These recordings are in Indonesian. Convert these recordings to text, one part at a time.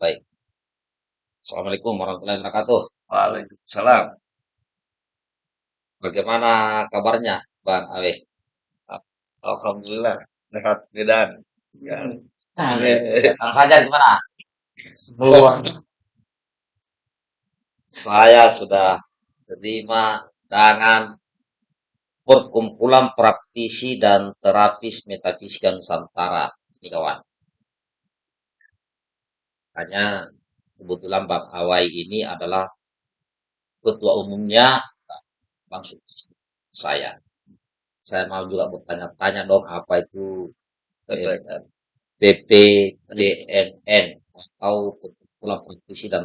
Baik. Assalamualaikum warahmatullahi wabarakatuh. Waalaikumsalam. Bagaimana kabarnya, Bang Awe? Alhamdulillah. Sehat dan ya. Kang Sajar gimana? Saya sudah terima dengan perkumpulan praktisi dan terapis metafisika Nusantara. Ini kawan. Hanya kebetulan Bang Awai ini adalah ketua umumnya Bang. Saya. Saya mau juga bertanya-tanya dong apa itu BPDMN atau perkumpulan praktisi dan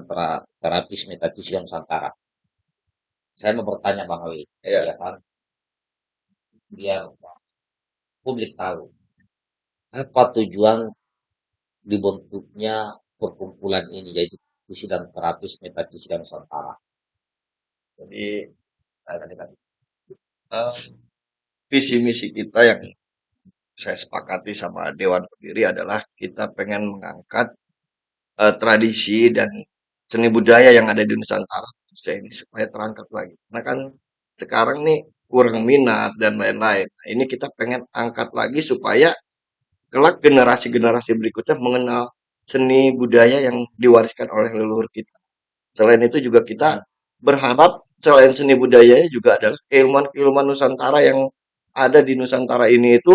terapis metafisika Nusantara. Saya mau bertanya Bang Awi, Iya. ya kan? Biar publik tahu apa tujuan dibentuknya perkumpulan ini yaitu praktisi dan terapis metafisika Nusantara. Jadi eh, visi misi kita yang saya sepakati sama Dewan Pendiri adalah kita pengen mengangkat eh, tradisi dan seni budaya yang ada di Nusantara ini supaya terangkat lagi. Karena kan sekarang nih kurang minat dan lain-lain. Nah, ini kita pengen angkat lagi supaya kelak generasi-generasi berikutnya mengenal seni budaya yang diwariskan oleh leluhur kita. Selain itu juga kita berharap selain seni budayanya juga adalah keilmuan-keilmuan Nusantara yang ada di Nusantara ini itu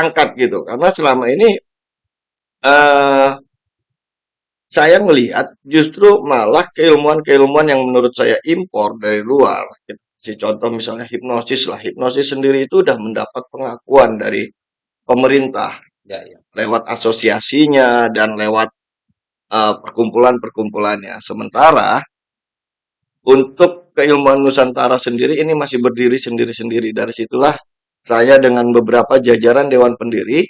angkat gitu. Karena selama ini eh saya melihat justru malah keilmuan-keilmuan yang menurut saya impor dari luar. Si contoh misalnya hipnosis lah. Hipnosis sendiri itu udah mendapat pengakuan dari pemerintah Ya, ya. Lewat asosiasinya dan lewat eh, perkumpulan-perkumpulannya. Sementara untuk keilmuan Nusantara sendiri ini masih berdiri sendiri-sendiri. Dari situlah saya dengan beberapa jajaran Dewan Pendiri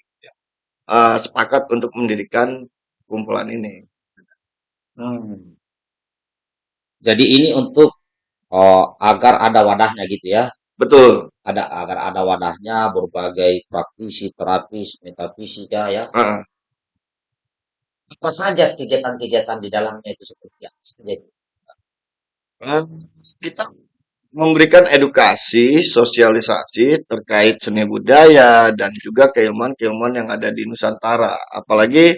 eh, sepakat untuk mendirikan kumpulan ini. Hmm. Jadi ini untuk oh, agar ada wadahnya gitu ya. Betul. Ada agar ada wadahnya berbagai praktisi, terapis, metafisika ya. Heeh. Apa saja kegiatan-kegiatan di dalamnya itu seperti apa saja? Eh, kita memberikan edukasi, sosialisasi terkait seni budaya dan juga keilmuan-keilmuan yang ada di Nusantara. Apalagi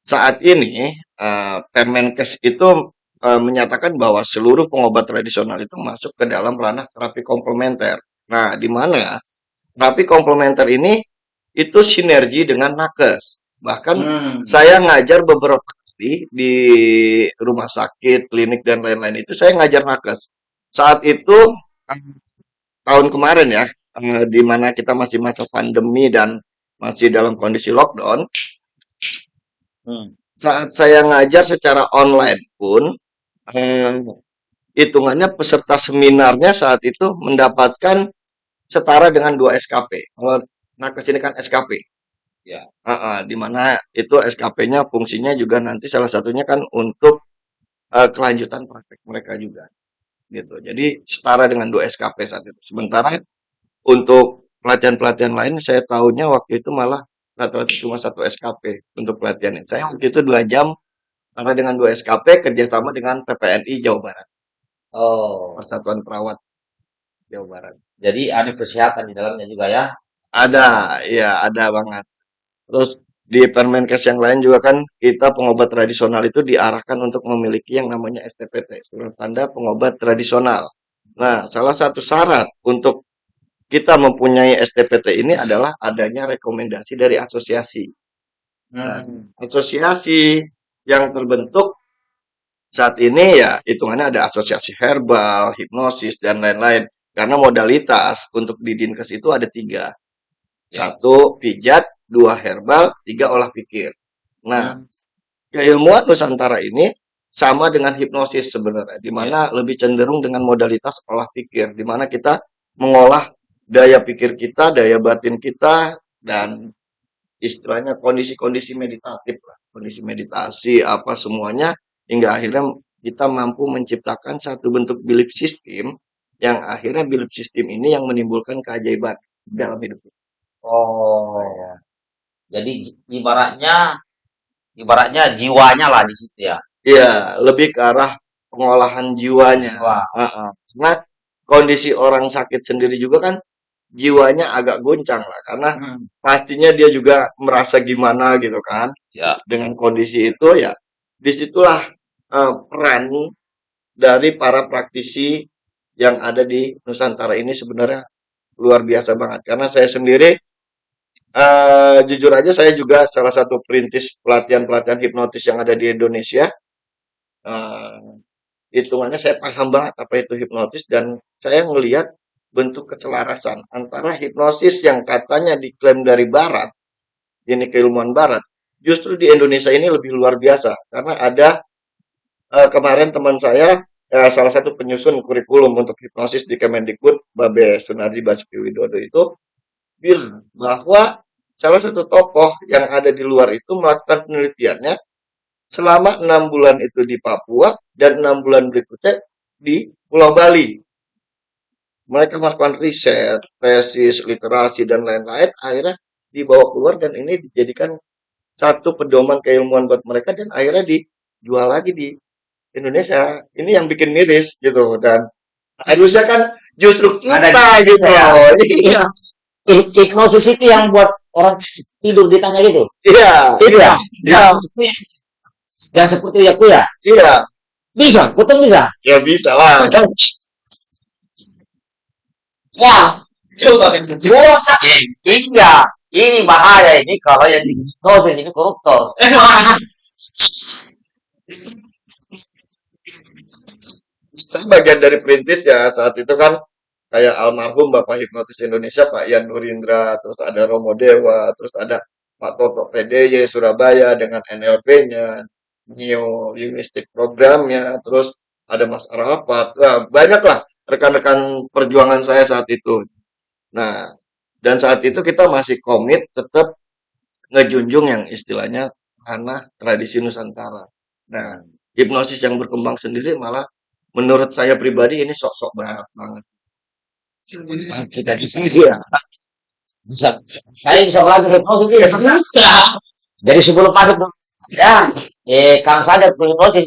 saat ini eh, Permenkes itu eh, menyatakan bahwa seluruh pengobat tradisional itu masuk ke dalam ranah terapi komplementer. Nah, di mana terapi komplementer ini itu sinergi dengan nakes. Bahkan Hmm. saya ngajar beberapa kali di rumah sakit, klinik dan lain-lain itu saya ngajar nakes. Saat itu tahun kemarin ya, eh, di mana kita masih masa pandemi dan masih dalam kondisi lockdown, Hmm. saat saya ngajar secara online pun eh, hitungannya peserta seminarnya saat itu mendapatkan setara dengan 2 SKP. Kalau nakes ini kan SKP. Ya. Heeh, di mana itu SKP-nya fungsinya juga nanti salah satunya kan untuk eh, kelanjutan praktek mereka juga gitu. Jadi setara dengan 2 SKP saat itu. Sementara untuk pelatihan-pelatihan lain saya tahunya waktu itu malah rata-rata cuma satu SKP untuk pelatihan. Saya waktu itu dua jam karena dengan 2 SKP kerjasama dengan PPNI Jawa Barat, Oh, Persatuan Perawat Jawa Barat. jadi ada kesehatan di dalamnya juga ya. Ada, iya ada banget. Terus di Permenkes yang lain juga kan kita pengobat tradisional itu diarahkan untuk memiliki yang namanya STPT, surat tanda pengobat tradisional. Nah, salah satu syarat untuk kita mempunyai STPT ini adalah adanya rekomendasi dari asosiasi. Nah, Hmm. asosiasi yang terbentuk saat ini ya hitungannya ada asosiasi herbal, hipnosis, dan lain-lain. Karena modalitas untuk di Dinkes itu ada tiga. Satu, pijat. Dua, herbal. Tiga, olah pikir. Nah, Hmm. keilmuan Nusantara ini sama dengan hipnosis sebenarnya. Di mana lebih cenderung dengan modalitas olah pikir. Di mana kita mengolah daya pikir kita, daya batin kita, dan istilahnya kondisi-kondisi meditatif lah. Kondisi meditasi, apa semuanya. Hingga akhirnya kita mampu menciptakan satu bentuk belief system yang akhirnya belief system ini yang menimbulkan keajaiban dalam hidup kita. Oh, jadi j- ibaratnya ibaratnya jiwanya lah di situ ya. Iya, lebih ke arah pengolahan jiwanya. Jiwa. Heeh. Karena kondisi orang sakit sendiri juga kan jiwanya agak goncang lah karena Hmm. pastinya dia juga merasa gimana gitu kan Ya. dengan kondisi itu ya di situlah eh, peran dari para praktisi yang ada di Nusantara ini sebenarnya luar biasa banget karena saya sendiri eh jujur aja saya juga salah satu perintis pelatihan-pelatihan hipnotis yang ada di Indonesia eh hitungannya saya paham banget apa itu hipnotis dan saya melihat bentuk keselarasan antara hipnosis yang katanya diklaim dari barat, ini keilmuan barat, justru di Indonesia ini lebih luar biasa karena ada eh, kemarin teman saya eh, salah satu penyusun kurikulum untuk hipnosis di Kemendikbud Babe Sunardi Basuki Widodo itu bilang bahwa salah satu tokoh yang ada di luar itu melakukan penelitiannya selama enam bulan itu di Papua dan enam bulan berikutnya di Pulau Bali. Mereka melakukan riset, tesis, literasi dan lain-lain, akhirnya dibawa keluar dan ini dijadikan satu pedoman keilmuan buat mereka dan akhirnya dijual lagi di Indonesia. Ini yang bikin miris gitu dan harusnya kan justru kita Ada gitu. Iya, Hip- Hipnosis itu yang buat orang tidur ditanya gitu. iya, Itu ya. iya, Yang seperti ya ya. iya, Bisa, betul bisa. ya bisa lah. Wah, coba gua enggak. Ini bahaya ini kalau yang di hipnosis ini koruptor. Saya bagian dari perintis ya saat itu kan kayak almarhum Bapak Hipnotis Indonesia Pak Yan Nurindra, terus ada Romo Dewa, terus ada Pak Toto PDY Surabaya dengan NLP-nya, Neo Humanistic programnya, terus ada Mas Arafat, Wah, banyak lah rekan-rekan perjuangan saya saat itu. Nah, dan saat itu kita masih komit tetap ngejunjung yang istilahnya tanah tradisi Nusantara. Nah, hipnosis yang berkembang sendiri malah menurut saya pribadi ini sok-sok banget banget. Kita bisa. Bisa. Saya bisa belajar hipnosis ini. Jadi sebelum masuk ya, eh Kang saja tuh hipnosis.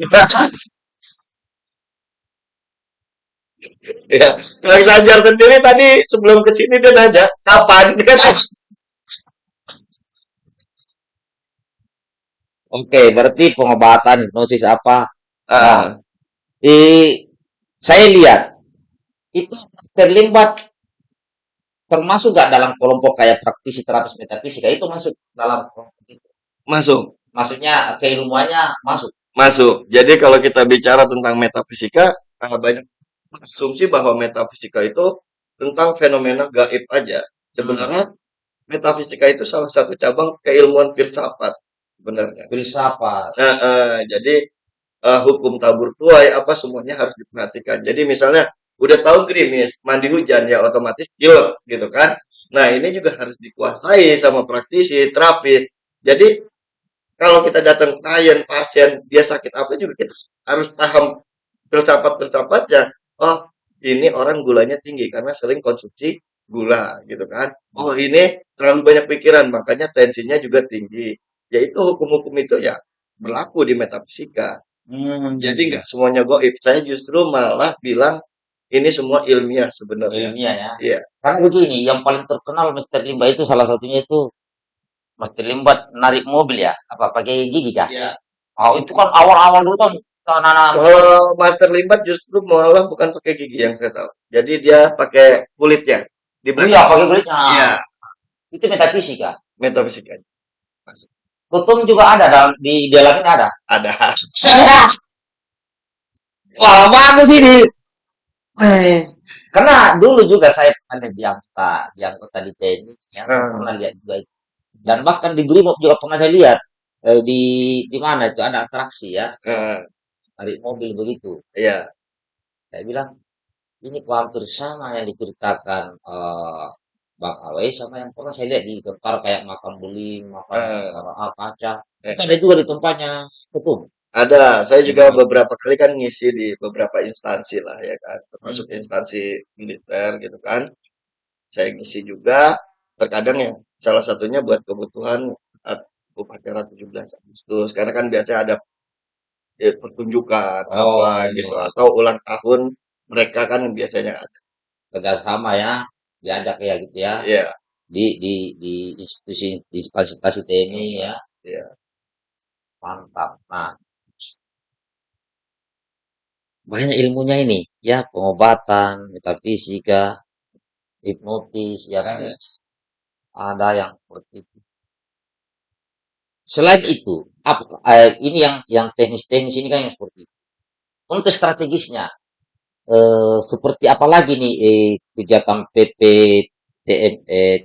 Ya, Kang Ganjar sendiri tadi sebelum ke sini dia nanya kapan kan? Oke, berarti pengobatan hipnosis apa? Ah, Di saya lihat itu terlibat termasuk gak dalam kelompok kayak praktisi terapis metafisika itu masuk dalam kelompok itu. masuk, Maksudnya keilmuannya masuk. masuk. Jadi kalau kita bicara tentang metafisika, ah, banyak asumsi bahwa metafisika itu tentang fenomena gaib aja. Sebenarnya metafisika itu salah satu cabang keilmuan filsafat sebenarnya. Filsafat. Nah, eh, jadi eh, hukum tabur tuai apa semuanya harus diperhatikan. Jadi misalnya udah tahu gerimis, mandi hujan ya otomatis pilek gitu kan. Nah, ini juga harus dikuasai sama praktisi, terapis. Jadi kalau kita datang klien, pasien, dia sakit apa juga kita harus paham filsafat-filsafatnya. Oh, ini orang gulanya tinggi karena sering konsumsi gula gitu kan. Oh, ini terlalu banyak pikiran makanya tensinya juga tinggi. Yaitu hukum-hukum itu ya berlaku di metafisika. Hmm, Jadi nggak semuanya goib. Saya justru malah bilang ini semua ilmiah sebenarnya. ilmiah ya. Iya. Karena begini, yang paling terkenal Mr. Limba itu salah satunya itu Mr. Limba narik mobil ya, apa pakai gigi kah? Iya. Oh, itu kan awal-awal dulu kan anak-anak Kalau Master Limbat justru malah bukan pakai gigi yang saya tahu. Jadi dia pakai kulit ya. Di Oh iya, pakai kulitnya. Iya, Itu metafisika. metafisika Kutum juga ada dalam di dalamnya ada. ada. Wah, bagus ini. Eh, Karena dulu juga saya pernah di anggota, di anggota di TNI, ya, Hmm. pernah lihat juga itu. Dan bahkan di Brimob juga pernah saya lihat eh, di di mana itu ada atraksi ya, Eh, narik mobil begitu. Iya. Saya bilang ini hampir sama yang diceritakan eh, Bang Awai sama yang pernah saya lihat di tentara kayak makan beling, makan Eh. eh, kaca. Eh. Itu ada juga di tempatnya ketum. Ada, saya juga Hmm. beberapa kali kan ngisi di beberapa instansi lah ya kan, termasuk Hmm. instansi militer gitu kan. Saya ngisi juga, terkadang ya salah satunya buat kebutuhan upacara 17 Agustus karena kan biasa ada ya, pertunjukan Oh, apa iya. gitu atau ulang tahun mereka kan biasanya ada. kerjasama ya, diajak ya gitu ya, Iya, di di di institusi instansi TNI ya, iya. mantap. Nah, banyak ilmunya ini ya, pengobatan, metafisika, hipnotis, ya kan, Iya. ada yang seperti itu. Selain itu, apa, eh, ini yang yang teknis-teknis ini kan yang seperti itu. Untuk strategisnya, eh, seperti apa lagi nih eh, kegiatan PP TM, eh,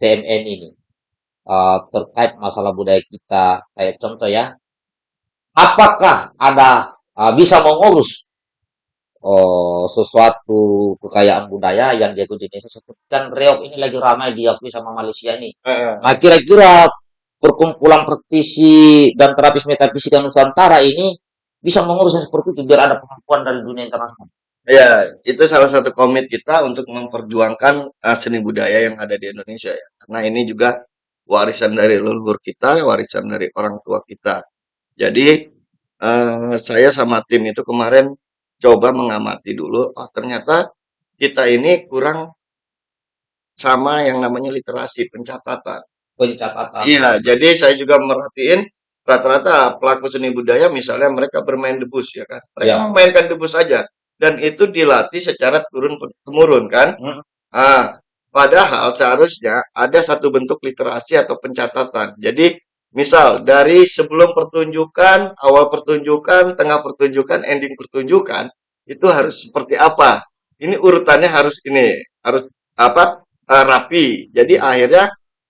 TMN ini eh, terkait masalah budaya kita? Kayak contoh ya, apakah ada eh, bisa mengurus oh, sesuatu kekayaan budaya yang di Indonesia seperti kan reok ini lagi ramai diakui sama Malaysia ini. Heeh. Nah, kira-kira perkumpulan praktisi dan terapis metafisika Nusantara ini bisa mengurus yang seperti itu biar ada pengakuan dari dunia internasional. Ya, itu salah satu komit kita untuk memperjuangkan uh, seni budaya yang ada di Indonesia ya. Karena ini juga warisan dari leluhur kita, warisan dari orang tua kita. Jadi uh, saya sama tim itu kemarin coba mengamati dulu, oh ternyata kita ini kurang sama yang namanya literasi pencatatan. Pencatatan. Iya, jadi saya juga merhatiin rata-rata pelaku seni budaya misalnya mereka bermain debus ya kan. Mereka Ya. memainkan debus saja dan itu dilatih secara turun temurun kan. Hmm. Ah, padahal seharusnya ada satu bentuk literasi atau pencatatan. Jadi misal dari sebelum pertunjukan, awal pertunjukan, tengah pertunjukan, ending pertunjukan itu harus seperti apa? Ini urutannya harus ini, harus apa? eh, rapi. Jadi akhirnya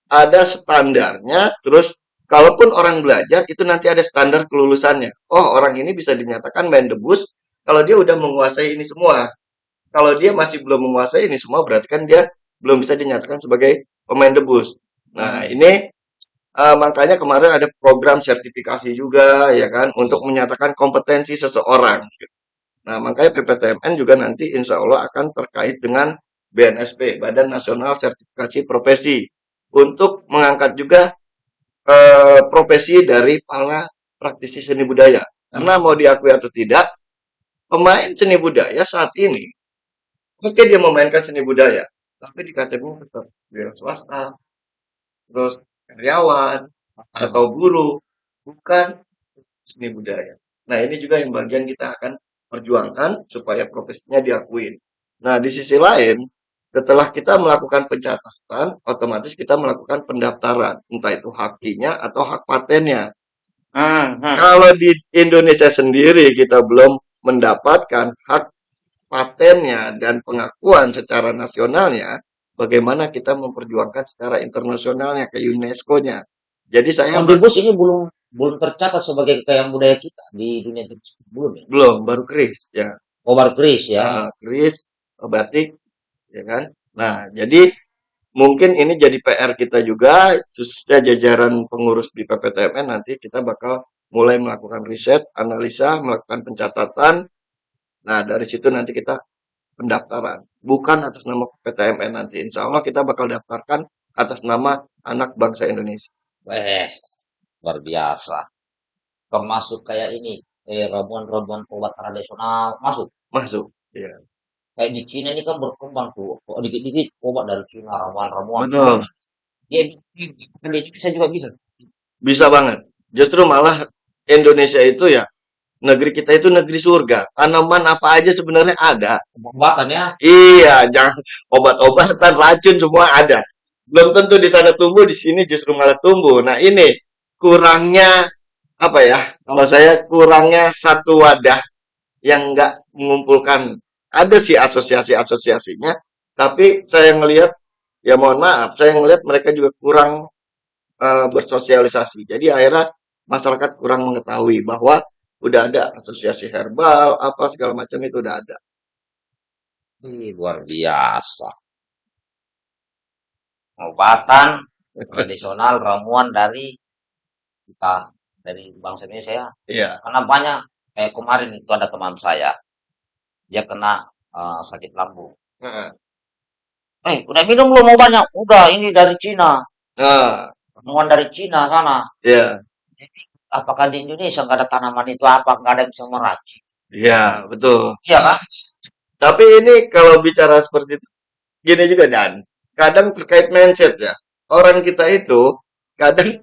ada standarnya, terus kalaupun orang belajar itu nanti ada standar kelulusannya. Oh, orang ini bisa dinyatakan main debus kalau dia udah menguasai ini semua. Kalau dia masih belum menguasai ini semua berarti kan dia belum bisa dinyatakan sebagai pemain debus. Nah, ini eh, makanya kemarin ada program sertifikasi juga ya kan untuk menyatakan kompetensi seseorang. Nah, makanya PPTMN juga nanti insya Allah akan terkait dengan BNSP, Badan Nasional Sertifikasi Profesi, untuk mengangkat juga eh, profesi dari para praktisi seni budaya. Karena mau diakui atau tidak, pemain seni budaya saat ini, oke dia memainkan seni budaya, tapi di KTP tetap swasta, terus karyawan, atau guru, bukan seni budaya. Nah, ini juga yang bagian kita akan perjuangkan supaya profesinya diakuin. Nah, di sisi lain, setelah kita melakukan pencatatan, otomatis kita melakukan pendaftaran, entah itu hakinya atau hak patennya. Kalau di Indonesia sendiri kita belum mendapatkan hak patennya dan pengakuan secara nasionalnya, bagaimana kita memperjuangkan secara internasionalnya ke UNESCO-nya. Jadi saya Omnibus ini belum belum tercatat sebagai kekayaan budaya kita di dunia tersebut belum ya? belum baru kris ya. Obar Kris ya. Nah, kris, batik, ya kan. Nah, jadi mungkin ini jadi PR kita juga, khususnya jajaran pengurus di PPTMN nanti kita bakal mulai melakukan riset, analisa, melakukan pencatatan. Nah, dari situ nanti kita pendaftaran. Bukan atas nama PPTMN nanti. Insya Allah kita bakal daftarkan atas nama anak bangsa Indonesia. Eh, luar biasa. Termasuk kayak ini, eh, ramuan-ramuan obat tradisional masuk. Masuk. Iya. Kayak di Cina ini kan berkembang tuh, kok dikit-dikit obat dari Cina, ramuan-ramuan. Betul. Dia bikin, kan di Indonesia juga bisa. Bisa banget. Justru malah Indonesia itu ya, negeri kita itu negeri surga. Tanaman apa aja sebenarnya ada. Obat-obatan ya. Iya, jangan obat-obatan, racun semua ada. Belum tentu di sana tumbuh, di sini justru malah tumbuh. Nah, ini kurangnya apa ya? Kalau saya kurangnya satu wadah yang nggak mengumpulkan. Ada sih asosiasi-asosiasinya, tapi saya ngelihat ya mohon maaf, saya ngelihat mereka juga kurang eh, bersosialisasi. Jadi akhirnya masyarakat kurang mengetahui bahwa udah ada asosiasi herbal, apa segala macam itu udah ada. Ih, luar biasa. Obatan tradisional ramuan dari kita dari bangsa Indonesia ya. Iya. Karena banyak kayak kemarin itu ada teman saya, dia kena eh, sakit lambung. Heeh. Eh, udah minum belum obatnya? Udah, ini dari Cina. Nah, Temuan dari Cina sana. Iya. Jadi apakah di Indonesia nggak ada tanaman itu apa nggak ada yang bisa meracik? Iya, betul. Iya kan? Tapi ini kalau bicara seperti itu, gini juga Dan. Kadang terkait mindset ya. Orang kita itu kadang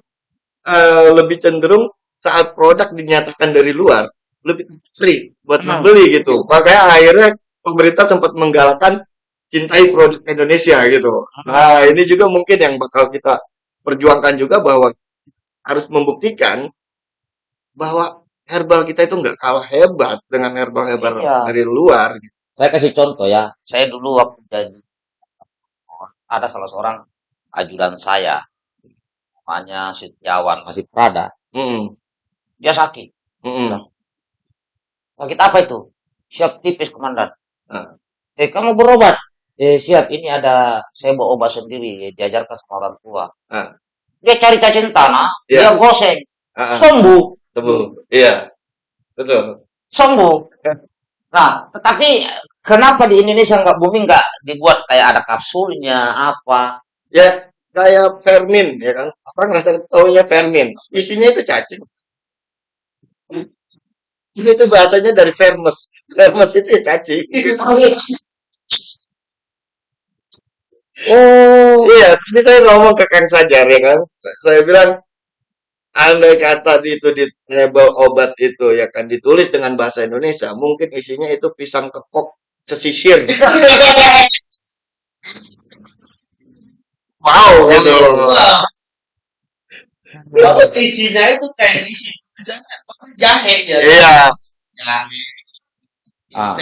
eh, lebih cenderung saat produk dinyatakan dari luar lebih free buat Hmm. membeli gitu. Makanya akhirnya pemerintah sempat menggalakkan cintai produk Indonesia gitu. Nah, ini juga mungkin yang bakal kita perjuangkan juga bahwa harus membuktikan bahwa herbal kita itu nggak kalah hebat dengan herbal-herbal Iya. dari luar. gitu. Saya kasih contoh ya. Saya dulu waktu jadi ada salah seorang ajudan saya namanya Setiawan masih Prada. Mm, Dia sakit. mm, Bilang, Sakit apa itu? Siap tipis komandan. Ah. Eh kamu berobat? Eh siap. Ini ada saya bawa obat sendiri. Diajarkan sama orang tua. Ah. Dia cari cacing tanah. Iya. Dia goseng. ah, Sembuh. betul. Iya, betul. Sembuh. Nah, tetapi kenapa di Indonesia nggak booming nggak dibuat kayak ada kapsulnya apa? Ya, kayak Fermin, ya kan? Orang rasa taunya Fermin. Isinya itu cacing. Ini itu bahasanya dari Vermes. Vermes itu ya cacing. Oh, Iya, tadi saya ngomong ke Kang Sajar ya kan. Saya bilang, andai kata di itu di label obat itu ya kan ditulis dengan bahasa Indonesia, mungkin isinya itu pisang kepok sesisir. Wow, gitu. Wah, Kalau isinya itu kayak isi apa, jahe ya. Iya. Jahe. Ah.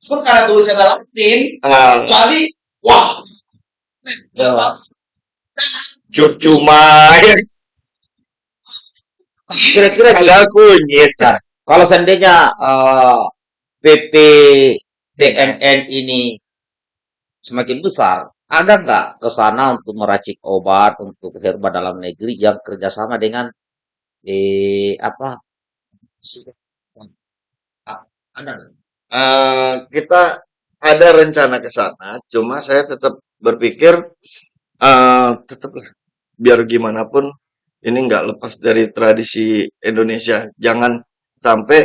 Cuma karena tulisannya Latin, Ah, jadi wah. Ya, Pak. cuma kira-kira ada kunyit. Nah, kalau seandainya eh, PP DMN ini semakin besar, ada nggak ke sana untuk meracik obat untuk herba dalam negeri yang kerjasama dengan eh apa? Ah, Ada nggak? Eh, kita ada rencana ke sana, cuma saya tetap berpikir eh tetaplah biar gimana pun ini nggak lepas dari tradisi Indonesia. Jangan sampai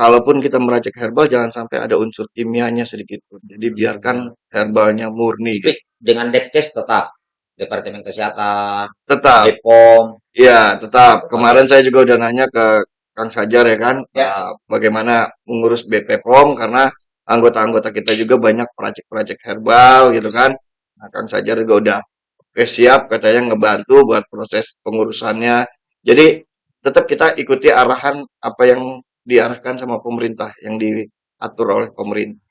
kalaupun kita meracik herbal jangan sampai ada unsur kimianya sedikit pun. Jadi biarkan herbalnya murni. Tapi dengan Depkes tetap Departemen Kesehatan, Tetap, Bepom, ya tetap. Kemarin saya juga udah nanya ke Kang Sajar ya kan, Ya. eh, bagaimana mengurus BP POM karena anggota-anggota kita juga banyak peracik-peracik herbal gitu kan. Nah, Kang Sajar juga udah oke siap katanya ngebantu buat proses pengurusannya. Jadi tetap kita ikuti arahan apa yang diarahkan sama pemerintah yang diatur oleh pemerintah.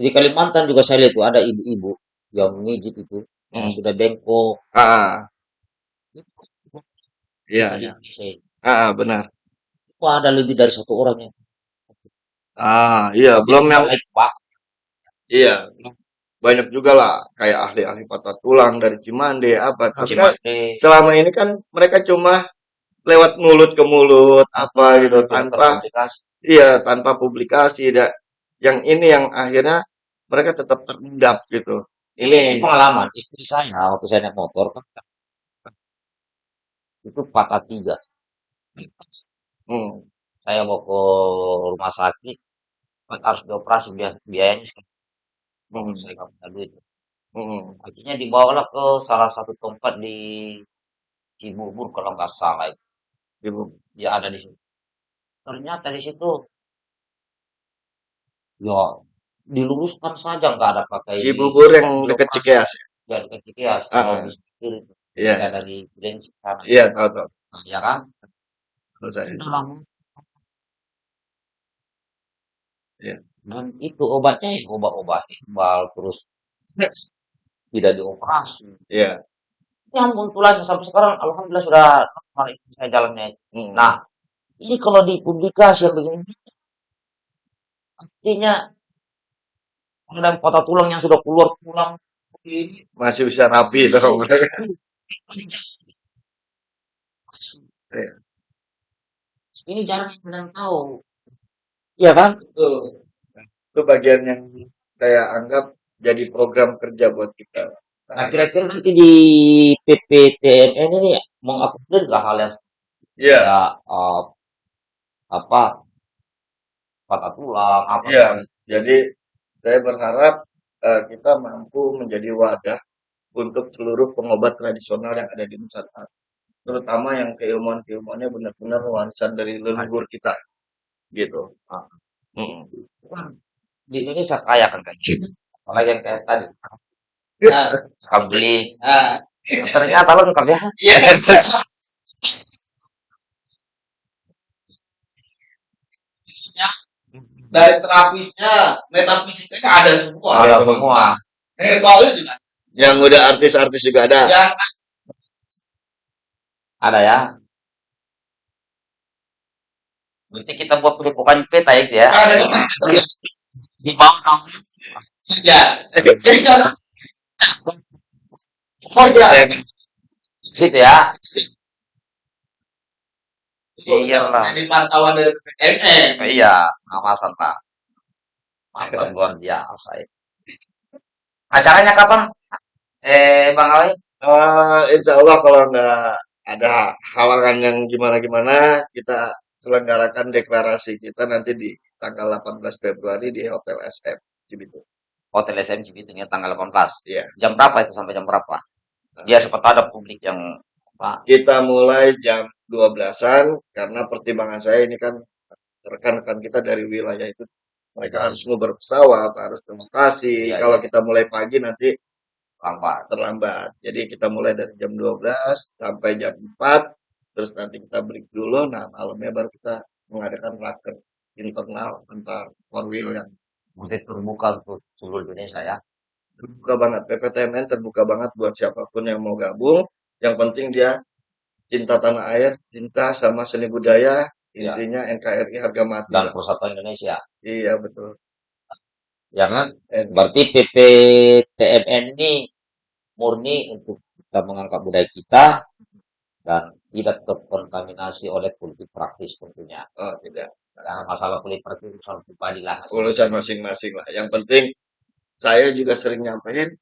di Kalimantan juga saya lihat tuh ada ibu-ibu yang mijit itu yang Hmm. sudah bengkok. Ah, iya, iya. Saya- Ah, benar. Wah, ada lebih dari satu orang yang Ah, iya, belum yang iya, banyak juga lah kayak ahli-ahli patah tulang dari Cimande apa. Tapi kan selama ini kan mereka cuma lewat mulut ke mulut apa gitu tanpa iya tanpa publikasi da- yang ini yang akhirnya mereka tetap terendap gitu Ini ini pengalaman istri saya waktu saya naik motor kan itu patah tiga. hmm, Saya mau ke rumah sakit harus dioperasi biaya, biayanya hmm, saya nggak punya duit. hmm, Akhirnya dibawalah ke salah satu tempat di Cibubur kalau nggak salah itu. ibu Ya ada di situ. Ternyata di situ ya diluruskan saja nggak ada pakai Cibubur yang dekat dioperasi. Cikeas ya Ya dekat Cikeas, Ah, kalau setir itu. iya Ya dari Gresik sana. iya tahu tahu Nah, ya kan? lama. Iya. Dan itu obatnya ya obat-obat herbal terus tidak dioperasi. iya Ya ampun tulangnya sampai sekarang alhamdulillah sudah normal itu saya jalannya. hmm, Nah, ini kalau dipublikasi yang begini artinya ada patah tulang yang sudah keluar tulang ini masih bisa rapi mereka Iya. ini jarang yang tahu. Iya kan? Betul. itu bagian yang saya anggap jadi program kerja buat kita Nah, kira-kira nanti di PPTMN ini mengakomodir nggak hal yang Iya, kayak eh, apa patah tulang apa iya. Jadi saya berharap eh, kita mampu menjadi wadah untuk seluruh pengobat tradisional yang ada di Nusantara. Terutama yang keilmuan-keilmuannya benar-benar warisan dari leluhur kita. Gitu. Ah. Mm. Wah, di Indonesia kaya kan kayak gitu. Apalagi yang kayak tadi Nah, beli ah, ternyata lengkap ya. iya. dari terapisnya, metafisikanya ada semua. Ada semua. Herbalnya juga Yang udah artis-artis juga ada. yang Ada ya. Berarti kita buat pelipukan peta itu ya. ada Di bawah kamu. ya. Oh ya. Situ ya. Iyalah. Ini pantauan dari PPMN. Iya, pengawasan Pak. Mantap luar biasa ya. Acaranya kapan? Eh, Bang Awi? Eh, insya Allah kalau nggak ada halangan yang gimana-gimana, kita selenggarakan deklarasi kita nanti di tanggal 18 Februari di Hotel SM Cibitung. Hotel SM Cibitung ya tanggal 18. Iya. Jam berapa itu sampai jam berapa? Dia sempat ada publik yang Pak. Kita mulai jam 12-an karena pertimbangan saya ini kan rekan-rekan kita dari wilayah itu mereka harus mau berpesawat, harus ke lokasi. Iya, Kalau iya. kita mulai pagi nanti lambat. terlambat. Jadi kita mulai dari jam 12 sampai jam 4, terus nanti kita break dulu. Nah, malamnya baru kita mengadakan raker internal antar Korwil yang Berarti terbuka untuk seluruh Indonesia ya. terbuka banget. PPTMN terbuka banget buat siapa pun yang mau gabung. Yang penting dia cinta tanah air, cinta sama seni budaya, Iya. intinya NKRI harga mati. Dan lah. persatuan Indonesia. Iya betul. Ya kan? And- Berarti PPTMN ini murni untuk kita mengangkat budaya kita dan tidak terkontaminasi oleh politik praktis tentunya. oh tidak, Karena masalah politik praktis urusan pribadi lah. urusan masing-masing lah. Yang penting saya juga sering nyampein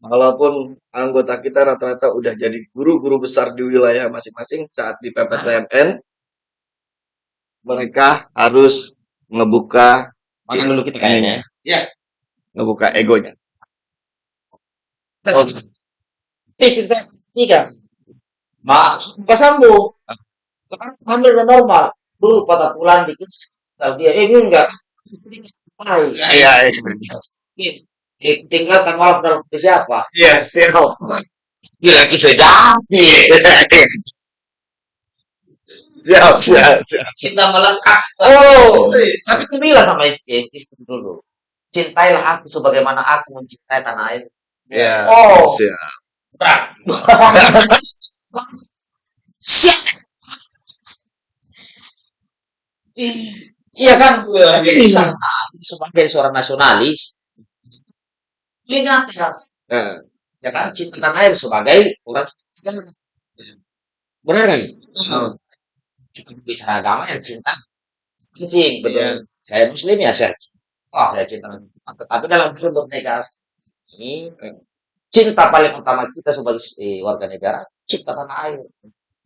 walaupun anggota kita rata-rata udah jadi guru-guru besar di wilayah masing-masing saat di PPTMN mereka harus ngebuka Makan dulu kita kayaknya. ngebuka egonya. Oh. Tidak. Mak, buka sambung. Sekarang hamil normal. Dulu patah tulang dikit. Kalau dia, eh ini enggak. Hai. Iya, Eh, tinggalkan malam dalam hati siapa? iya, siap. Bila kisah jadi. Siap, siap, siap. Cinta melekat. Oh, tapi aku bilang sama istri, istri dulu. Cintailah aku sebagaimana aku mencintai tanah air. Iya, Oh. siap. Siap. Iya kan? Tapi kita sebagai seorang nasionalis, ya, Nah, ya kan cinta tanah air sebagai orang benar kan? Kita bicara agama ya cinta sih betul. Iya. Saya muslim ya saya, oh saya cinta. Tetapi dalam bernegara ini cinta paling utama kita sebagai eh, warga negara cinta tanah air.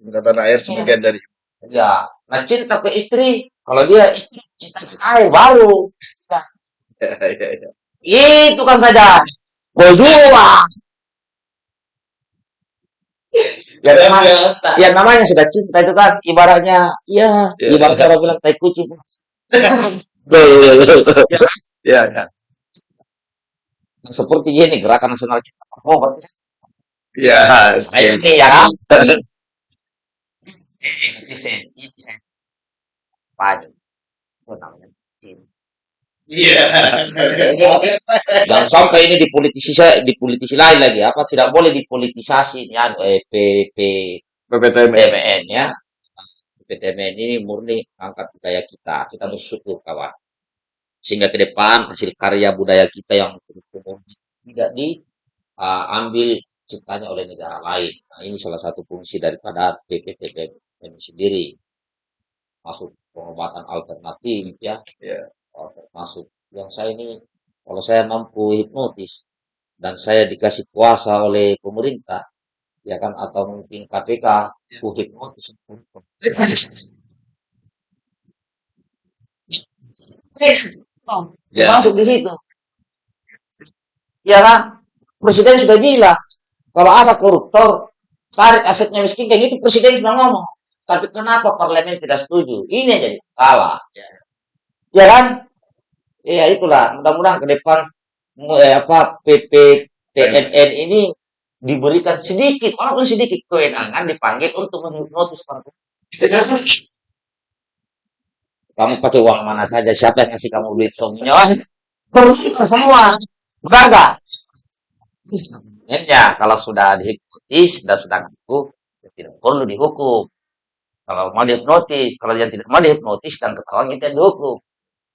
cinta tanah air sebagian dari Ya, nah cinta ke istri, kalau dia istri cinta ke air baru. Iya, iya, iya. Itu kan saja. Berdua. Ya, Luar namanya, biasa. ya namanya sudah cinta itu kan ibaratnya, ya, Ya, ibarat orang bilang tai kucing. Iya, iya. Seperti gini gerakan nasional cinta. Oh, berarti Iya, saya ini ya kan? Itu saya. Pagi. Itu namanya. Iya. Jangan sampai ini dipolitisasi, dipolitisi lain lagi. Apa tidak boleh dipolitisasi ya, eh, PP PPTMN. PTMN ya. PTMN ini murni angkat budaya kita. Kita bersyukur kawan. Sehingga ke depan hasil karya budaya kita yang murni tidak diambil ciptanya oleh negara lain. Nah, ini salah satu fungsi daripada PPTMN sendiri. Masuk pengobatan alternatif ya. Iya. Oh, masuk. Yang saya ini kalau saya mampu hipnotis, dan saya dikasih kuasa oleh pemerintah, ya kan, atau mungkin KPK, Ya. ku hipnotis. Ya. Masuk di situ. Ya kan? Presiden sudah bilang, kalau ada koruptor, tarik asetnya miskin, kayak gitu presiden sudah ngomong. Tapi kenapa parlemen tidak setuju? Ini yang jadi salah. Ya kan? Ya itulah, mudah-mudahan ke depan eh, apa PPTNN ini diberikan sedikit, walaupun sedikit kewenangan dipanggil untuk menghipnotis para kamu pakai uang mana saja, siapa yang ngasih kamu duit suaminya? Terus semua. Benar nggak? Sebenarnya kalau sudah dihipnotis dan sudah ngaku, ya tidak perlu dihukum. Kalau mau dihipnotis, kalau yang tidak mau dihipnotis dan ketahuan kita dihukum.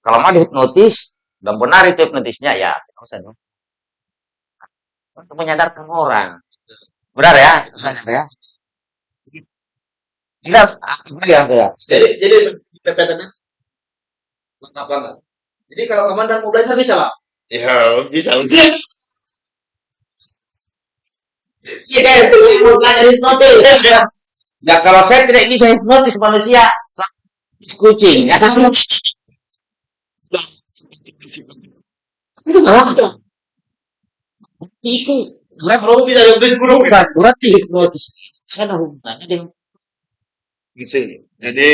Kalau mau dihipnotis dan benar itu hipnotisnya, ya tidak usah dong. Untuk menyadarkan orang. Benar ya? Benar ya? Tidak, ya? ya? Jadi jadi PPTN lengkap banget. Jadi kalau komandan mau belajar bisa lah. Ya, bisa. Iya guys, saya mau belajar hipnotis. Ya kalau saya tidak bisa hipnotis manusia, kucing. Kan? Itu Nah, kalau bisa hipnotis burung. bukan berarti hipnotis. Ada hubungannya dengan Gitu. Jadi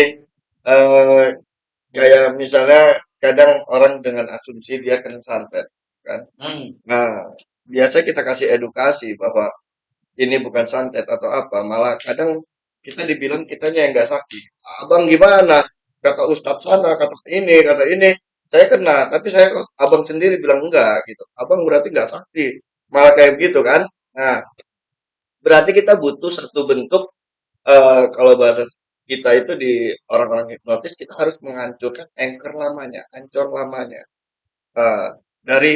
eh kayak misalnya kadang orang dengan asumsi dia kena santet kan. hmm, Nah, biasa kita kasih edukasi bahwa ini bukan santet atau apa, malah kadang kita dibilang kitanya yang nggak sakti. Abang gimana? Kata Ustadz sana, kata ini, kata ini. Saya kena, tapi saya abang sendiri bilang enggak gitu. Abang berarti nggak sakti. Malah kayak begitu kan. Nah, berarti kita butuh satu bentuk eh kalau bahasa kita itu di orang-orang hipnotis kita harus menghancurkan anchor lamanya, ancor lamanya. Eh, dari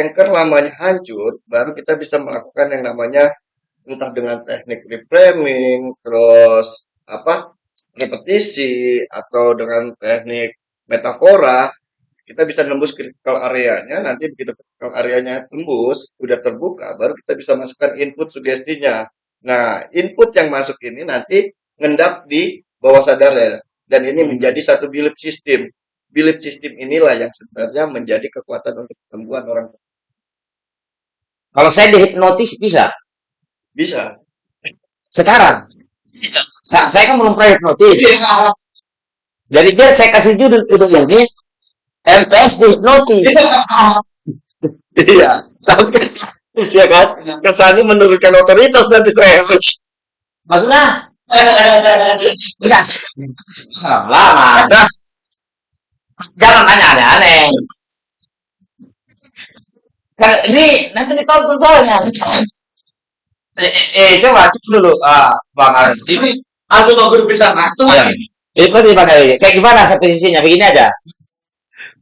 anchor lamanya hancur, baru kita bisa melakukan yang namanya entah dengan teknik reframing, terus apa repetisi atau dengan teknik metafora, kita bisa nembus critical areanya. Nanti begitu critical areanya tembus, udah terbuka, baru kita bisa masukkan input sugestinya. Nah, input yang masuk ini nanti ngendap di bawah sadar ya, dan ini menjadi satu belief system. Belief system inilah yang sebenarnya menjadi kekuatan untuk kesembuhan orang kalau saya dihipnotis bisa. bisa. Sekarang, sa- saya kan belum pernah hipnotis. Jadi biar saya kasih judul judul ini MPS dihipnotis. Iya, tapi ya kan kesannya menurunkan otoritas nanti saya. Maksudnya enggak lama. Nah, Jangan tanya aneh-aneh. Karena ini nanti ditonton soalnya. Eh, eh, eh, coba dulu, ah, Bang Aris. Ini, Aku mau berpisah waktu. Seperti Bang Aris. Kayak gimana posisinya? Begini aja.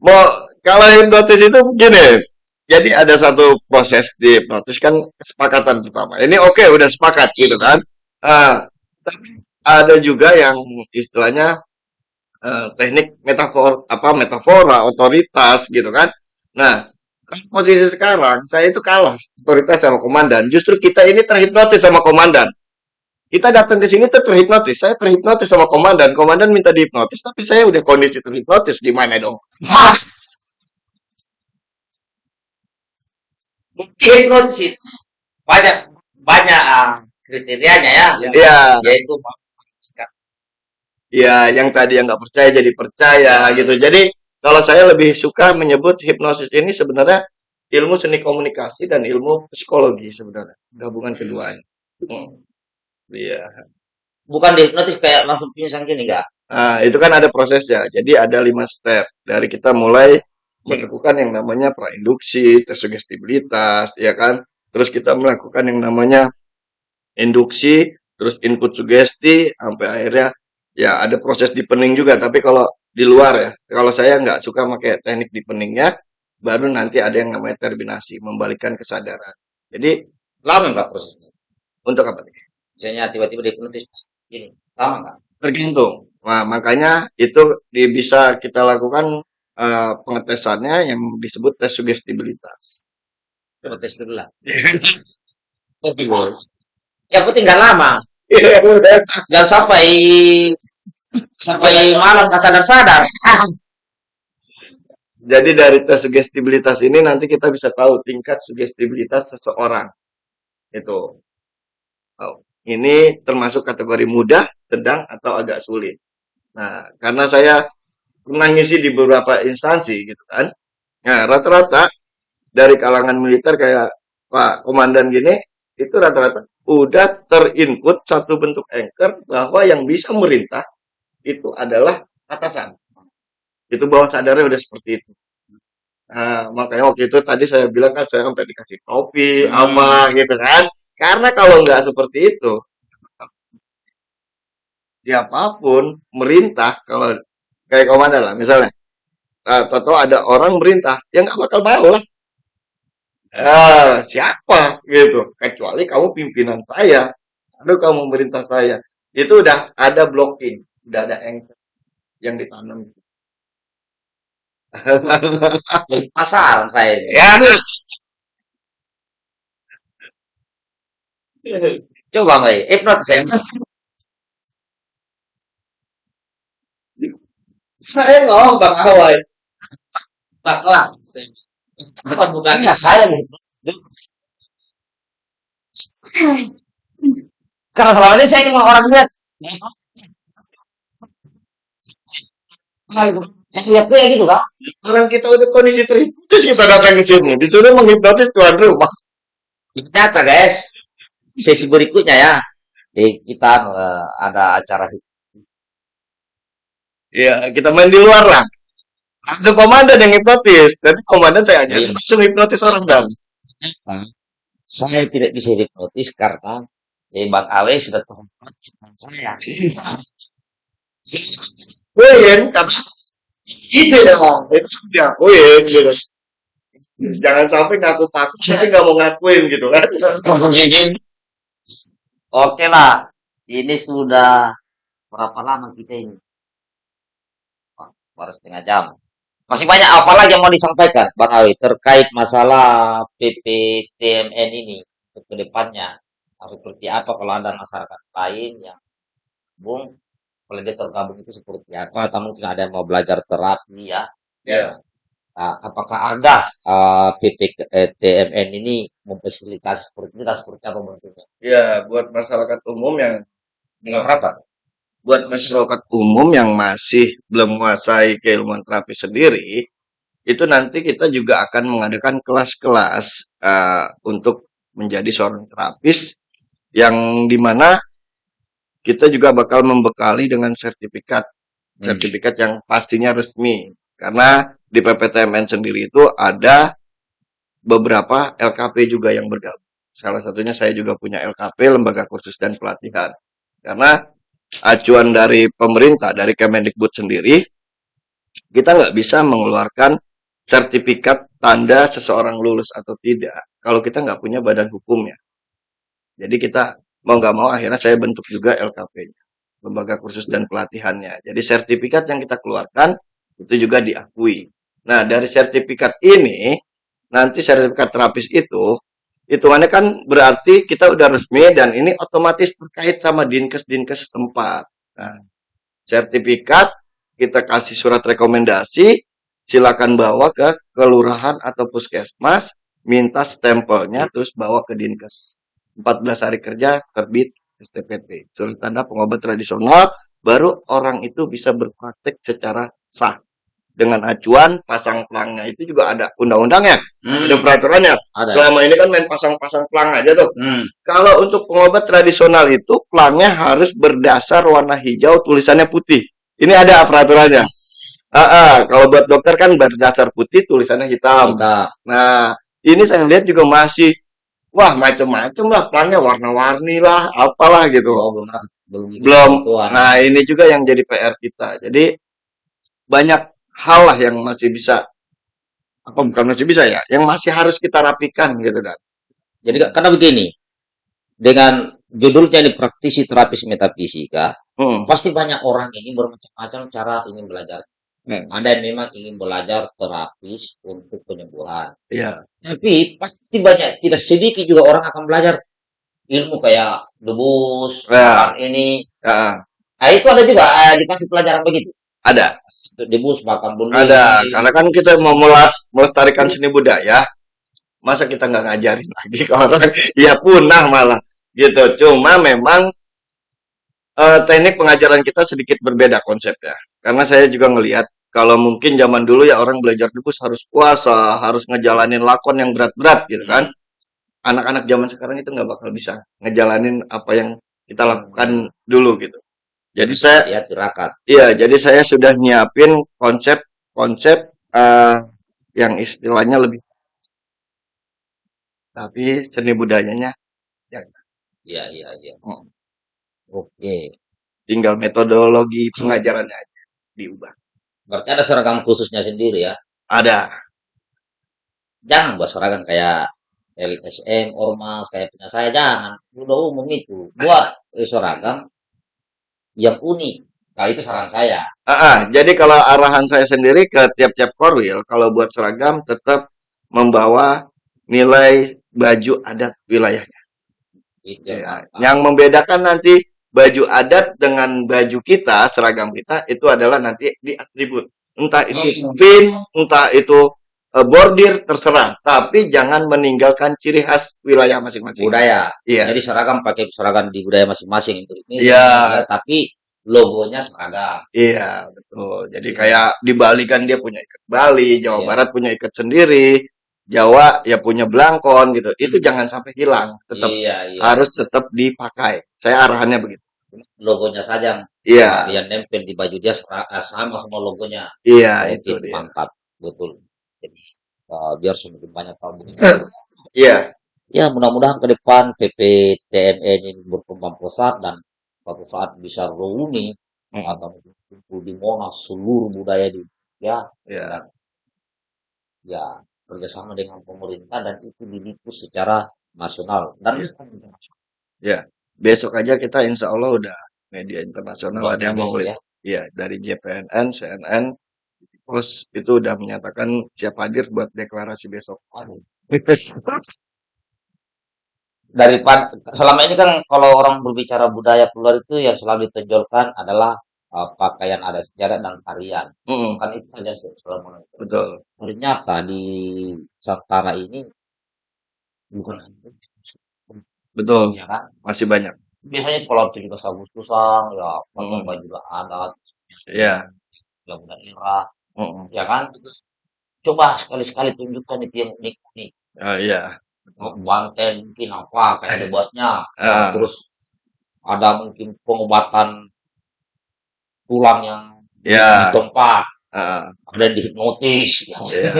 mau kalau hipnotis itu gini. Jadi ada satu proses di hipnotis kan kesepakatan pertama. Ini oke udah sepakat gitu kan. Ah, tapi ada juga yang istilahnya eh, teknik metafor apa metafora otoritas gitu kan. Nah, posisi sekarang saya itu kalah otoritas sama komandan. Justru kita ini terhipnotis sama komandan. Kita datang ke sini tuh terhipnotis. Saya terhipnotis sama komandan. Komandan minta dihipnotis, tapi saya udah kondisi terhipnotis. Gimana dong? Bukti hipnotis banyak banyak ah, kriterianya ya. Iya, Yaitu iya. Yang tadi yang nggak percaya jadi percaya gitu. Jadi kalau saya lebih suka menyebut hipnosis ini sebenarnya ilmu seni komunikasi dan ilmu psikologi sebenarnya gabungan keduanya. Hmm. Iya. bukan dihipnotis kayak langsung pingsan gini enggak. Nah, itu kan ada prosesnya. Jadi ada lima step dari kita mulai melakukan yang namanya prainduksi, tes sugestibilitas, ya kan. Terus kita melakukan yang namanya induksi, terus input sugesti, sampai akhirnya ya ada proses deepening juga. Tapi kalau di luar ya, kalau saya nggak suka pakai teknik deepeningnya, baru nanti ada yang namanya terminasi, membalikan kesadaran. Jadi Lama enggak prosesnya? untuk apa nih? Misalnya tiba-tiba dihipnotis gini. Lama enggak? Tergantung. Nah, makanya itu di, bisa kita lakukan eh, pengetesannya yang disebut tes sugestibilitas. protes dulu lah. Yang penting nggak lama. Jangan sampai sampai malam nggak sadar-sadar. Jadi dari tes sugestibilitas ini nanti kita bisa tahu tingkat sugestibilitas seseorang. Itu. Oh, ini termasuk kategori mudah, sedang, atau agak sulit. Nah, karena saya pernah ngisi di beberapa instansi gitu kan. Nah, rata-rata dari kalangan militer kayak Pak Komandan gini, itu rata-rata udah terinput satu bentuk anchor bahwa yang bisa merintah itu adalah atasan. Itu bawah sadarnya udah seperti itu. Nah, makanya waktu itu tadi saya bilang kan saya sampai dikasih topi, ama gitu kan. Karena kalau nggak seperti itu, siapa pun merintah kalau kayak komandan lah misalnya, uh, atau ada orang merintah, ya nggak bakal mau lah. Ah, siapa gitu? Kecuali kamu pimpinan saya, aduh kamu merintah saya. Itu udah ada blocking, udah ada anchor yang ditanam. Penasaran saya ya, Coba nggak ya? Hipnotis saya. Saya ngomong Bang Awai. Baklah. Bukan bukan. Enggak saya nih. Karena selama ini saya cuma orang lihat. Yang lihat tuh ya gitu kan? orang kita udah kondisi terhipnotis kita datang ke sini, disuruh menghipnotis tuan rumah. Ternyata guys, sesi berikutnya ya. Eh, kita eh, ada acara Ya, kita main di luar lah. Ada komandan yang hipnotis. Nanti komandan saya aja Iya. langsung hipnotis orang dan. saya tidak bisa hipnotis karena eh, Bang Awe sudah terhipnotis dengan saya. Win, kata itu dong. Itu sudah win. Gitu. Jangan sampai ngaku takut tapi nggak mau ngakuin gitu kan. Oke lah, ini sudah berapa lama kita ini? Wah, baru setengah jam. Masih banyak apa lagi yang mau disampaikan, Bang Awi, terkait masalah PPTMN ini untuk ke depannya. Nah, Seperti apa kalau ada masyarakat lain yang gabung, kalau dia tergabung itu seperti apa, atau mungkin ada yang mau belajar terapi ya. Ya. Nah, apakah ada uh, PPTMN ini memfasilitasi seperti itu dan seperti apa bentuknya? Ya, buat masyarakat umum yang Dengan berapa? buat masyarakat umum yang masih belum menguasai keilmuan terapi sendiri, itu nanti kita juga akan mengadakan kelas-kelas eh, untuk menjadi seorang terapis yang di mana kita juga bakal membekali dengan sertifikat Hmm. sertifikat yang pastinya resmi karena di PPTMN sendiri itu ada beberapa LKP juga yang bergabung. Salah satunya saya juga punya LKP Lembaga Kursus dan Pelatihan. Karena acuan dari pemerintah dari Kemendikbud sendiri kita nggak bisa mengeluarkan sertifikat tanda seseorang lulus atau tidak kalau kita nggak punya badan hukumnya. Jadi kita mau nggak mau akhirnya saya bentuk juga LKP-nya, lembaga kursus dan pelatihannya. Jadi sertifikat yang kita keluarkan itu juga diakui. Nah dari sertifikat ini nanti sertifikat terapis itu hitungannya kan berarti kita udah resmi dan ini otomatis terkait sama dinkes-dinkes setempat. Nah, sertifikat kita kasih surat rekomendasi, silakan bawa ke kelurahan atau puskesmas, minta stempelnya terus bawa ke dinkes. 14 hari kerja terbit STPT, surat tanda pengobat tradisional, baru orang itu bisa berpraktek secara sah. Dengan acuan pasang pelangnya itu juga ada undang-undangnya, Hmm, ada peraturannya. ada. Selama ini kan main pasang-pasang pelang aja tuh. Hmm. Kalau untuk pengobat tradisional itu pelangnya harus berdasar warna hijau, tulisannya putih. Ini ada peraturannya. Ah, kalau buat dokter kan berdasar putih, tulisannya hitam. Mantap. Nah, ini saya lihat juga masih wah macem-macem lah pelangnya warna-warni lah, apalah gitu. Oh, belum belum Belum. Nah, ini juga yang jadi PR kita. Jadi banyak hal lah yang masih bisa apa bukan masih bisa ya, yang masih harus kita rapikan gitu kan. Jadi karena begini, dengan judulnya ini praktisi terapis metafisika, Hmm. pasti banyak orang ini bermacam-macam cara ingin belajar. Hmm. Anda memang ingin belajar terapis untuk penyembuhan. Iya. Tapi pasti banyak, tidak sedikit juga orang akan belajar ilmu kayak debus, Ya. ini. Heeh. Nah, itu ada juga eh, dikasih pelajaran begitu. Ada. Untuk debus, makan bulu Ada. Karena kan kita mau melestarikan seni budaya, masa kita nggak ngajarin lagi ke orang? Ya punah malah. Gitu. Cuma memang eh, teknik pengajaran kita sedikit berbeda konsepnya. Karena saya juga ngelihat kalau mungkin zaman dulu ya orang belajar debus harus puasa, harus ngejalanin lakon yang berat-berat gitu kan. Anak-anak zaman sekarang itu nggak bakal bisa ngejalanin apa yang kita lakukan dulu gitu. Jadi saya Ya, tirakat. Iya, jadi saya sudah nyiapin konsep-konsep eh, yang istilahnya lebih tapi seni budayanya Iya, iya, iya. Hmm. Oke. tinggal metodologi pengajarannya aja diubah. Berarti ada seragam khususnya sendiri ya. Ada. Jangan buat seragam kayak LSM, Ormas, kayak punya saya. Jangan. Udah umum itu. Buat eh, seragam yang unik. Nah, itu saran saya. Ah, ah, jadi kalau arahan saya sendiri ke tiap-tiap korwil, kalau buat seragam tetap membawa nilai baju adat wilayahnya. Itu yang Ya, apa. yang membedakan nanti baju adat dengan baju kita, seragam kita itu adalah nanti di atribut. Entah itu pin, entah itu bordir, terserah. Tapi jangan meninggalkan ciri khas wilayah masing-masing. budaya. Iya, Jadi seragam pakai seragam di budaya masing-masing. Itu Iya. ya, tapi logonya seragam. iya, betul. Jadi kayak di Bali kan dia punya ikat Bali, Jawa Iya. Barat punya ikat sendiri, Jawa ya punya belangkon gitu. Itu jangan sampai hilang, tetap Iya, iya. harus tetap dipakai. Saya arahannya begitu. Logonya saja Iya, yang nempel di baju dia eh, sama sama logonya. iya itu Oke, dia. mantap. Betul. Jadi, uh, biar semakin banyak tahu. Iya, Ya, mudah-mudahan ke depan PPTMN ini berkembang pesat dan suatu saat bisa reuni Mm. atau kumpul di Monas seluruh budaya di ya iya. dan ya kerjasama dengan pemerintah dan itu diliput secara nasional dan Ya, besok aja kita insya Allah udah media internasional ada yang mau ya. Iya, dari JPNN, CNN, terus itu udah menyatakan siap hadir buat deklarasi besok. Waduh. Daripada selama ini kan kalau orang berbicara budaya keluar itu yang selalu ditonjolkan adalah uh, pakaian adat sejarah dan tarian. Mm, Kan itu saja selama ini. betul, Ternyata di Nusantara ini bukan betul. ya kan. Masih banyak. Biasanya kalau 17 Agustusan ya pakai Mm, baju adat, Iya. yang daerah, mm, ya kan. Coba sekali-sekali tunjukkan itu yang unik-unik. ah, iya. Banten mungkin apa kayak ada bosnya. Ah, Terus ada mungkin pengobatan tulang yang ya. di tempat, ah, ada yang dihipnotis. Iya.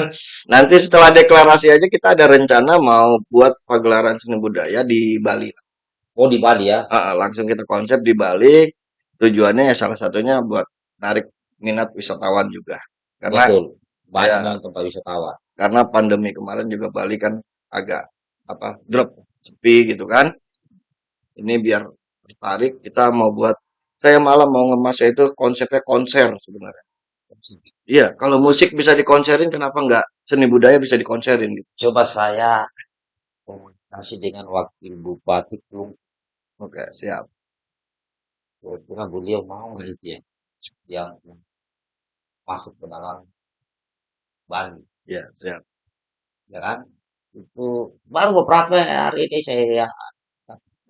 Nanti setelah deklarasi aja kita ada rencana mau buat pagelaran seni budaya di Bali. Oh di Bali ya, ah, langsung kita konsep di Bali. Tujuannya ya salah satunya buat tarik minat wisatawan juga. Karena betul. Banyak ya, tempat wisatawan. karena pandemi kemarin juga Bali kan agak apa drop sepi gitu kan. Ini biar tertarik kita mau buat saya malah mau ngemasnya itu konsepnya konser sebenarnya. Iya, kalau musik bisa dikonserin kenapa nggak seni budaya bisa dikonserin gitu. Coba saya komunikasi dengan wakil bupati Klung. Oke, siap. Kira-kira beliau mau nggak itu ya, yang masuk ke dalam Bali, Iya, siap. ya kan? Itu baru beberapa hari ini saya ya,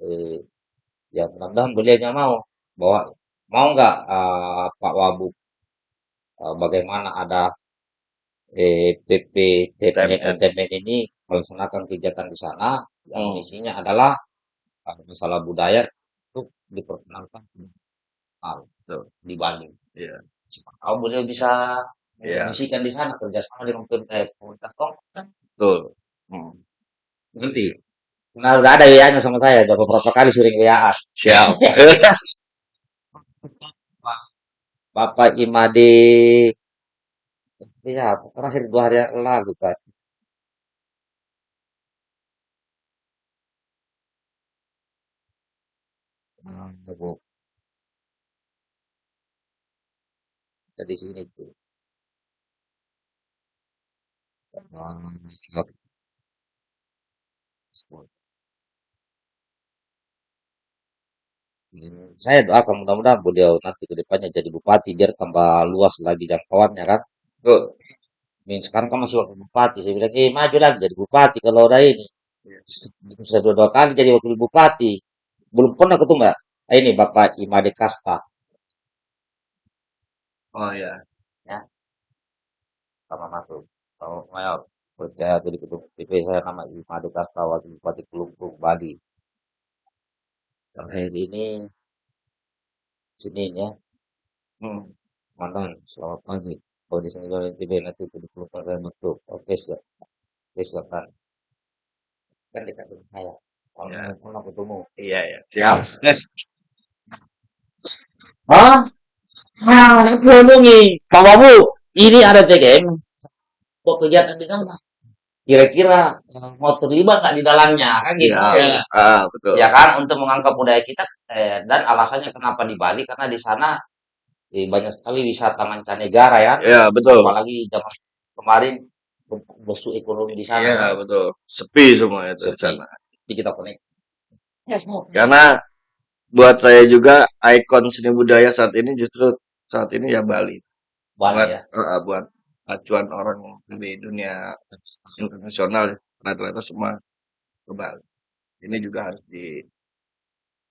eh, ya mudah-mudahan beliaunya mau bahwa mau nggak eh, Pak Wabub eh, bagaimana ada eh, PP TPN ini melaksanakan kegiatan di sana yang Hmm. isinya adalah eh, masalah budaya itu diperkenalkan ah, Betul. di Bali. Iya. Tahu beliau bisa Iya, mendistribusikan di sana kerjasama dengan pemerintah komunitas kan betul. Hmm. nanti. Nah udah ada WA-nya sama saya, udah beberapa kali sering WA. Siap. Bapak Imade, ya terakhir dua hari lalu kan. Hmm, Dari sini tuh. Hmm, saya doakan mudah-mudahan beliau nanti ke depannya jadi bupati biar tambah luas lagi jangkauannya kan. Tuh. Min sekarang kan masih wakil bupati. Saya bilang, eh maju lagi jadi bupati kalau udah ini. Sudah dua, dua kali jadi wakil bupati. Belum pernah ketemu ya. Ini Bapak Imade Kasta. Oh ya. Ya, sama masuk. Kalau mayor percaya jadi ketua PP saya nama Kasta wakil bupati Kelungkung Bali. Terakhir ini Senin ya. Hmm. Mandan, selamat pagi. Kalau di sini oleh TV nanti di Kelungkung saya masuk. Oke siap. Oke silakan. Kan dekat dengan saya. Kalau Ya. mau ketemu. Iya ya. Siap. Hah? Ah, aku hubungi. Pak Babu, ini ada TGM. Kok kegiatan di sana? Kira-kira eh, mau terlibat nggak di dalamnya? Kan gitu. Iya. Ah, betul. Ya kan, untuk mengangkat budaya kita. eh, dan alasannya kenapa di Bali? Karena di sana eh, banyak sekali wisata mancanegara ya. Ya, betul. Apalagi zaman kemarin musuh ekonomi di sana. Iya, kan. betul. Sepi semua itu di Sepi. sana. Jadi kita connect. Ya, semua. Karena buat saya juga ikon seni budaya saat ini justru saat ini ya Bali. Bali Buat ya. eh, buat acuan orang di dunia internasional ya. rata-rata semua ke Bali. Ini juga harus di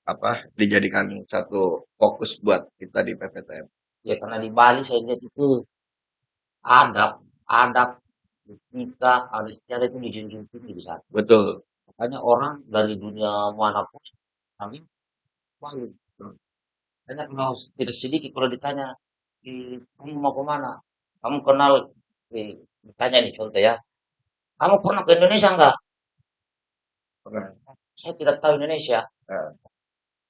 apa dijadikan satu fokus buat kita di PPTM. Ya karena di Bali saya lihat itu adab, adab kita, adat istiadat itu dijunjung tinggi di sana. Betul. Makanya orang dari dunia mana pun kami Bali. Hanya kalau tidak sedikit kalau ditanya, "Eh, kamu mau ke mana? Kamu kenal, eh, ditanya nih contoh ya, kamu pernah ke Indonesia enggak? Pernah. Saya tidak tahu Indonesia. Nah,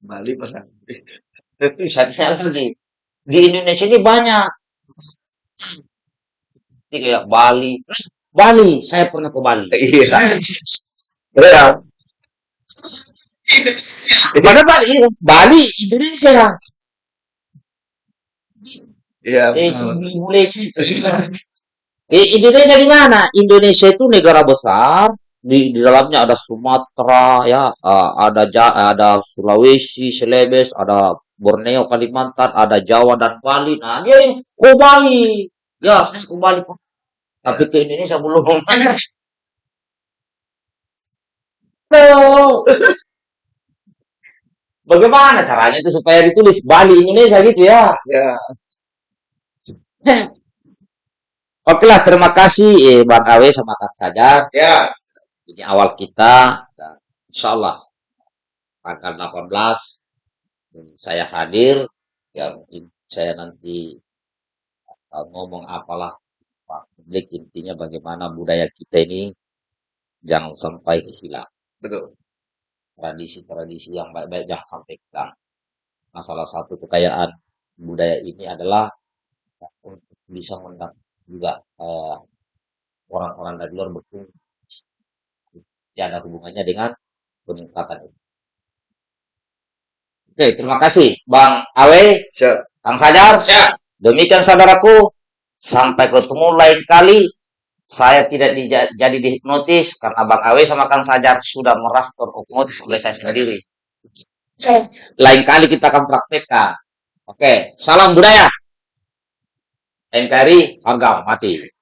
Bali pernah. Saya tanya lagi, di Indonesia ini banyak. Ini kayak Bali. Bali, saya pernah ke Bali. Iya. Iya. Mana Bali? Bali, Indonesia. Iya. Eh, mulai. Eh, Indonesia di mana? Indonesia itu negara besar. Di, di dalamnya ada Sumatera, ya, ah, ada Ja- ada Sulawesi, Celebes, ada Borneo, Kalimantan, ada Jawa dan Bali. Nah, dia ini, oh Bali. Ya, saya ke Bali. Tapi ke Indonesia belum. Loh. Bagaimana caranya itu supaya ditulis Bali Indonesia gitu ya? Ya. Oke lah, terima kasih eh, Bang Awe sama Kang Sajar. Ya. Ini awal kita, dan insya Allah tanggal 18 eh, saya hadir. Ya mungkin saya nanti eh, ngomong apalah Pak publik intinya bagaimana budaya kita ini jangan sampai hilang. Betul. Tradisi-tradisi yang baik-baik jangan sampai hilang. Nah, salah satu kekayaan budaya ini adalah untuk bisa mendap juga eh, orang-orang dari luar berkunjung. Tidak ada hubungannya dengan peningkatan itu. Oke, terima kasih Bang Awe, Siap. Kang Sajar. Demikian saudaraku, sampai ketemu lain kali. Saya tidak jadi dihipnotis karena Bang Awe sama Kang Sajar sudah meras terhipnotis oleh saya sendiri. Lain kali kita akan praktekkan. Oke, salam budaya. NKRI harga mati.